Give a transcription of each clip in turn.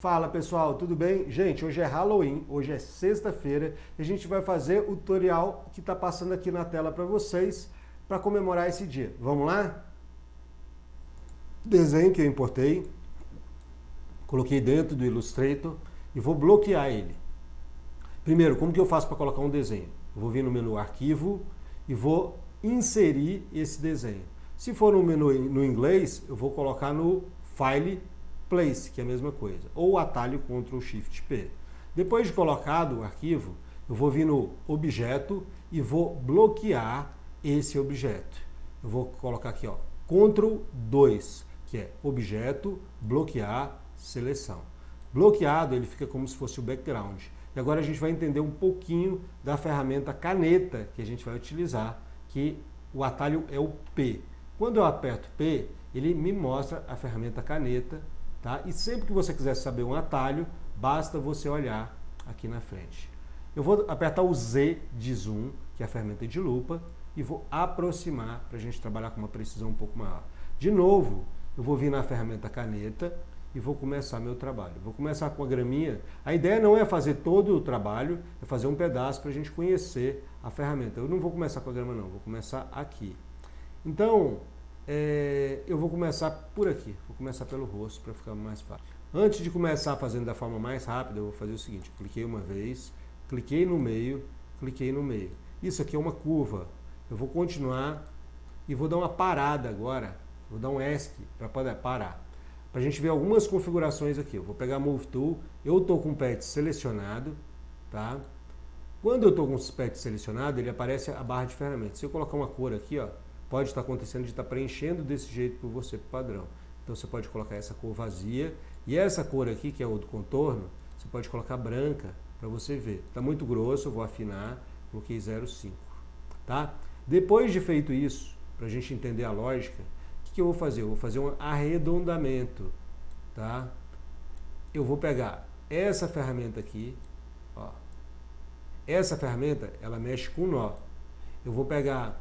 Fala pessoal, tudo bem? Gente, hoje é Halloween, hoje é sexta-feira e a gente vai fazer o tutorial que está passando aqui na tela para vocês para comemorar esse dia. Vamos lá? Desenho que eu importei, coloquei dentro do Illustrator e vou bloquear ele. Primeiro, como que eu faço para colocar um desenho? Eu vou vir no menu Arquivo e vou inserir esse desenho. Se for no menu no inglês, eu vou colocar no File place, que é a mesma coisa, ou atalho Ctrl Shift P. Depois de colocado o arquivo, eu vou vir no objeto e vou bloquear esse objeto. Eu vou colocar aqui, ó, Ctrl 2, que é objeto, bloquear, seleção. Bloqueado, ele fica como se fosse o background. E agora a gente vai entender um pouquinho da ferramenta caneta que a gente vai utilizar, que o atalho é o P. Quando eu aperto P, ele me mostra a ferramenta caneta Tá? E sempre que você quiser saber um atalho, basta você olhar aqui na frente. Eu vou apertar o Z de zoom, que é a ferramenta de lupa, e vou aproximar para a gente trabalhar com uma precisão um pouco maior. De novo, eu vou vir na ferramenta caneta e vou começar meu trabalho. Vou começar com a graminha. A ideia não é fazer todo o trabalho, é fazer um pedaço para a gente conhecer a ferramenta. Eu não vou começar com a grama não, vou começar aqui. Então, é, eu vou começar por aqui, vou começar pelo rosto para ficar mais fácil. Antes de começar fazendo da forma mais rápida, eu vou fazer o seguinte, cliquei uma vez, cliquei no meio, cliquei no meio. Isso aqui é uma curva, eu vou continuar e vou dar uma parada agora, vou dar um ESC para poder parar. Para a gente ver algumas configurações aqui, eu vou pegar Move Tool, eu estou com o pet selecionado, tá? Quando eu estou com o pet selecionado, ele aparece a barra de ferramentas. Se eu colocar uma cor aqui, ó, pode estar acontecendo de estar preenchendo desse jeito por você para padrão. Então você pode colocar essa cor vazia e essa cor aqui, que é o do contorno, você pode colocar branca para você ver. Está muito grosso, eu vou afinar, coloquei 0,5. Tá? Depois de feito isso, para a gente entender a lógica, o que, que eu vou fazer? Eu vou fazer um arredondamento. Tá? Eu vou pegar essa ferramenta aqui, ó. essa ferramenta ela mexe com nó. Eu vou pegar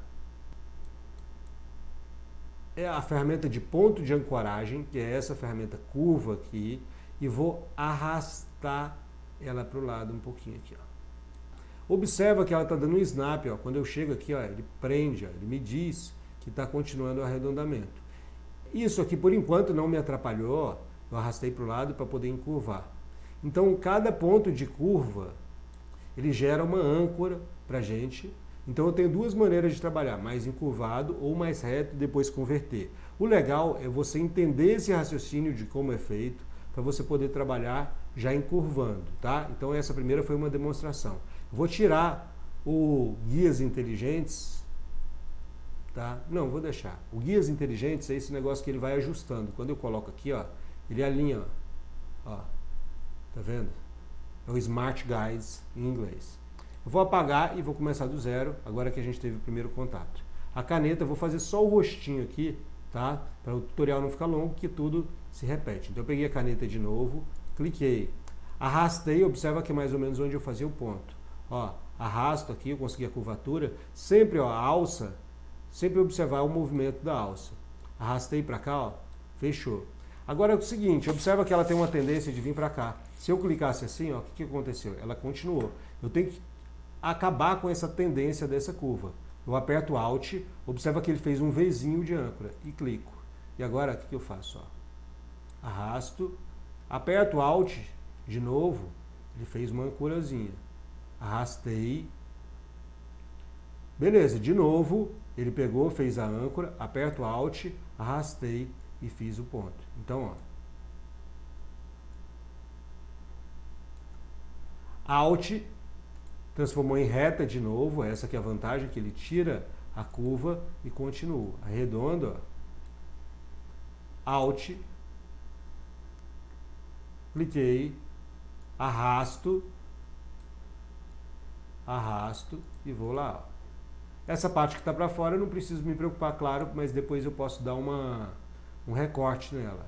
é a ferramenta de ponto de ancoragem, que é essa ferramenta curva aqui, e vou arrastar ela para o lado um pouquinho aqui. Ó. Observa que ela está dando um snap, ó. quando eu chego aqui, ó, ele prende, ó, ele me diz que está continuando o arredondamento. Isso aqui, por enquanto, não me atrapalhou, eu arrastei para o lado para poder encurvar. Então, cada ponto de curva, ele gera uma âncora para a gente, então eu tenho duas maneiras de trabalhar, mais encurvado ou mais reto e depois converter. O legal é você entender esse raciocínio de como é feito, para você poder trabalhar já encurvando, tá? Então essa primeira foi uma demonstração. Vou tirar o guias inteligentes, tá? Não, vou deixar. O guias inteligentes é esse negócio que ele vai ajustando. Quando eu coloco aqui, ó, ele alinha, ó, ó tá vendo? É o Smart Guides em inglês. Vou apagar e vou começar do zero, agora que a gente teve o primeiro contato. A caneta, eu vou fazer só o rostinho aqui, tá? Para o tutorial não ficar longo, que tudo se repete. Então eu peguei a caneta de novo, cliquei, arrastei, observa que é mais ou menos onde eu fazia o ponto. Ó, arrasto aqui, eu consegui a curvatura, sempre ó, a alça, sempre observar o movimento da alça. Arrastei para cá, ó, fechou. Agora é o seguinte, observa que ela tem uma tendência de vir para cá. Se eu clicasse assim, ó, o que, que aconteceu? Ela continuou. Eu tenho que acabar com essa tendência dessa curva. Eu aperto Alt, observa que ele fez um Vzinho de âncora e clico. E agora o que, eu faço? Ó? Arrasto, aperto Alt de novo, ele fez uma ancorazinha. Arrastei. Beleza, de novo, ele pegou, fez a âncora, aperto Alt, arrastei e fiz o ponto. Então, ó. Alt transformou em reta de novo, essa que é a vantagem, que ele tira a curva e continua. Arredondo, Alt, cliquei, arrasto, arrasto e vou lá. Essa parte que está para fora eu não preciso me preocupar, claro, mas depois eu posso dar uma, um recorte nela.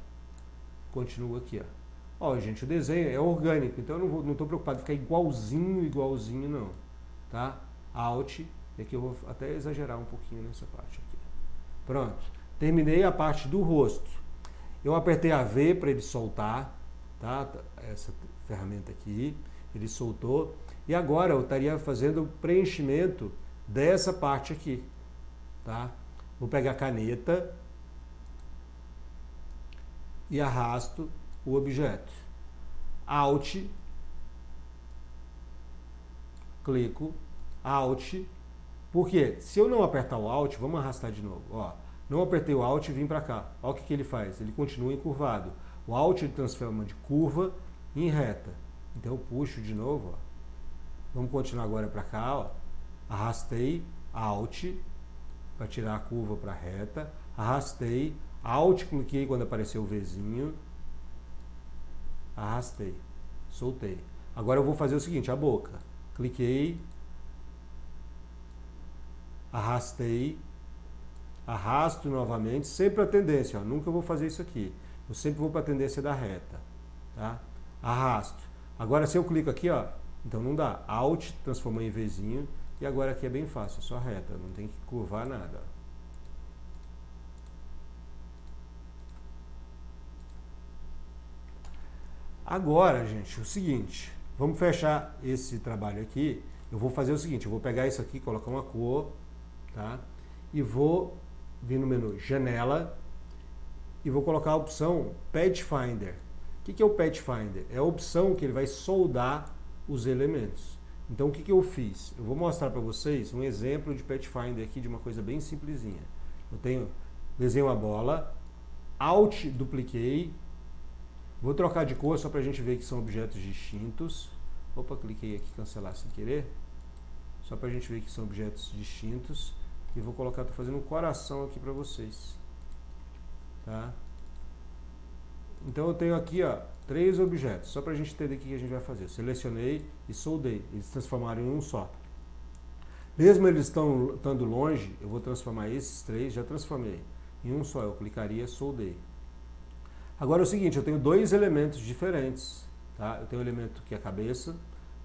Continuo aqui, ó. Ó, gente, o desenho é orgânico, então eu não estou preocupado em ficar igualzinho, igualzinho, não. Tá? Alt, e aqui eu vou até exagerar um pouquinho nessa parte aqui. Pronto. Terminei a parte do rosto. Eu apertei a V para ele soltar, tá? Essa ferramenta aqui, ele soltou. E agora eu estaria fazendo o preenchimento dessa parte aqui, tá? Vou pegar a caneta e arrasto o objeto. Alt, clico, Alt, porque se eu não apertar o Alt, vamos arrastar de novo, ó, não apertei o Alt e vim para cá. Olha o que, que ele faz, ele continua encurvado. O Alt ele transforma de curva em reta. Então eu puxo de novo, ó. vamos continuar agora para cá, ó. arrastei, Alt, para tirar a curva para reta, arrastei, Alt, cliquei quando apareceu o Vzinho, arrastei, soltei. Agora eu vou fazer o seguinte, a boca. Cliquei, arrastei, arrasto novamente, sempre a tendência, ó, nunca vou fazer isso aqui. Eu sempre vou para a tendência da reta, tá? Arrasto. Agora se eu clico aqui, ó, então não dá. Alt, transformou em Vzinho, e agora aqui é bem fácil, é só reta, não tem que curvar nada. Agora, gente, o seguinte, vamos fechar esse trabalho aqui. Eu vou fazer o seguinte, eu vou pegar isso aqui, colocar uma cor, tá? E vou vir no menu Janela e vou colocar a opção Pad Finder. O que é o Pad Finder? É a opção que ele vai soldar os elementos. Então o que, que eu fiz? Eu vou mostrar para vocês um exemplo de Pathfinder aqui de uma coisa bem simplesinha. Eu tenho, desenho a bola, Alt dupliquei, vou trocar de cor só para a gente ver que são objetos distintos. Opa, cliquei aqui cancelar sem querer. Só para a gente ver que são objetos distintos. E vou colocar, estou fazendo um coração aqui para vocês. Tá? Então eu tenho aqui ó, três objetos, só para a gente entender o que a gente vai fazer. Selecionei e soldei, eles se transformaram em um só. Mesmo eles estão, estando longe, eu vou transformar esses três, já transformei em um só. Eu clicaria soldei. Agora é o seguinte, eu tenho dois elementos diferentes. Tá? Eu tenho o um elemento que é a cabeça,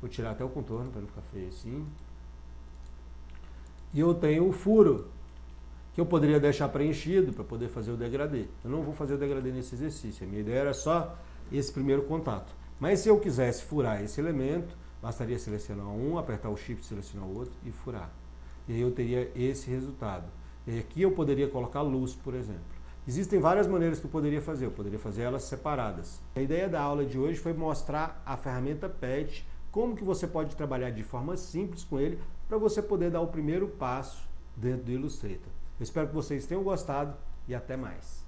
vou tirar até o contorno para não ficar feio assim. E eu tenho o furo, que eu poderia deixar preenchido para poder fazer o degradê. Eu não vou fazer o degradê nesse exercício, a minha ideia era só esse primeiro contato. Mas se eu quisesse furar esse elemento, bastaria selecionar um, apertar o shift, selecionar o outro e furar. E aí eu teria esse resultado. E aqui eu poderia colocar luz, por exemplo. Existem várias maneiras que eu poderia fazer, eu poderia fazer elas separadas. A ideia da aula de hoje foi mostrar a ferramenta PET, como que você pode trabalhar de forma simples com ele, para você poder dar o primeiro passo dentro do Illustrator. Eu espero que vocês tenham gostado e até mais.